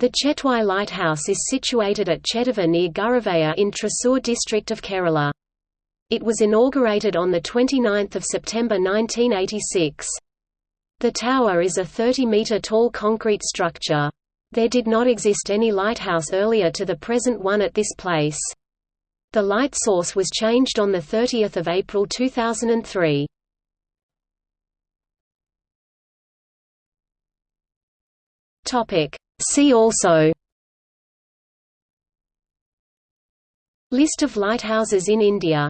The Chetwai Lighthouse is situated at Chettuva near Guruvayur in Thrissur district of Kerala. It was inaugurated on 29 September 1986. The tower is a 30-metre tall concrete structure. There did not exist any lighthouse earlier to the present one at this place. The light source was changed on 30 April 2003. See also List of lighthouses in India